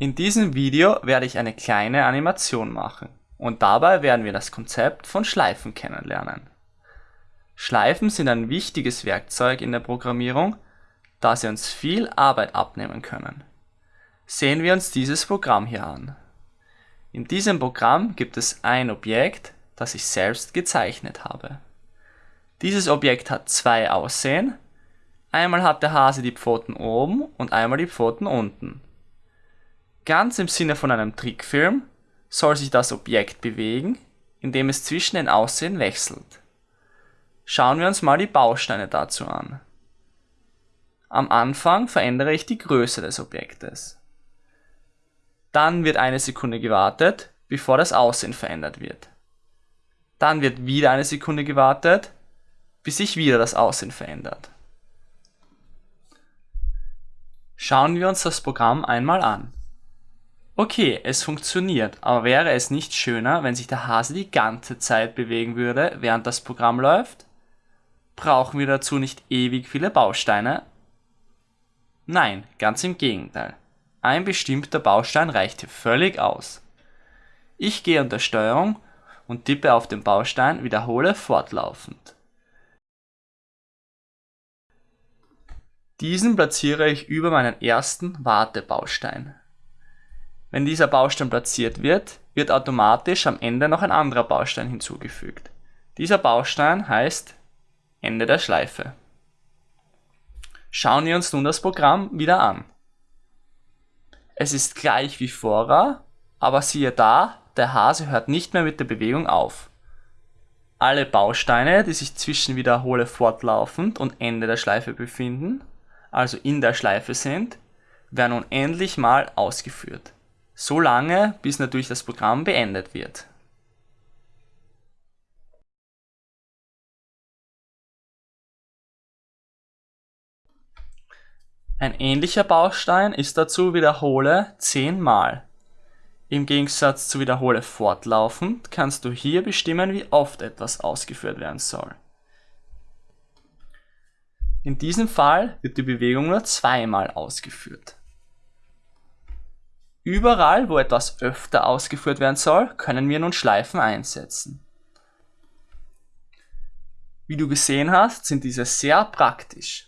In diesem Video werde ich eine kleine Animation machen und dabei werden wir das Konzept von Schleifen kennenlernen. Schleifen sind ein wichtiges Werkzeug in der Programmierung, da sie uns viel Arbeit abnehmen können. Sehen wir uns dieses Programm hier an. In diesem Programm gibt es ein Objekt, das ich selbst gezeichnet habe. Dieses Objekt hat zwei Aussehen. Einmal hat der Hase die Pfoten oben und einmal die Pfoten unten. Ganz im Sinne von einem Trickfilm soll sich das Objekt bewegen, indem es zwischen den Aussehen wechselt. Schauen wir uns mal die Bausteine dazu an. Am Anfang verändere ich die Größe des Objektes. Dann wird eine Sekunde gewartet, bevor das Aussehen verändert wird. Dann wird wieder eine Sekunde gewartet, bis sich wieder das Aussehen verändert. Schauen wir uns das Programm einmal an. Okay, es funktioniert, aber wäre es nicht schöner, wenn sich der Hase die ganze Zeit bewegen würde, während das Programm läuft? Brauchen wir dazu nicht ewig viele Bausteine? Nein, ganz im Gegenteil. Ein bestimmter Baustein reicht hier völlig aus. Ich gehe unter Steuerung und tippe auf den Baustein Wiederhole fortlaufend. Diesen platziere ich über meinen ersten Wartebaustein. Wenn dieser Baustein platziert wird, wird automatisch am Ende noch ein anderer Baustein hinzugefügt. Dieser Baustein heißt Ende der Schleife. Schauen wir uns nun das Programm wieder an. Es ist gleich wie vorher, aber siehe da, der Hase hört nicht mehr mit der Bewegung auf. Alle Bausteine, die sich zwischen Wiederhole fortlaufend und Ende der Schleife befinden, also in der Schleife sind, werden unendlich mal ausgeführt. So lange, bis natürlich das Programm beendet wird. Ein ähnlicher Baustein ist dazu Wiederhole 10 Mal. Im Gegensatz zu Wiederhole fortlaufend kannst du hier bestimmen, wie oft etwas ausgeführt werden soll. In diesem Fall wird die Bewegung nur zweimal ausgeführt. Überall, wo etwas öfter ausgeführt werden soll, können wir nun Schleifen einsetzen. Wie du gesehen hast, sind diese sehr praktisch.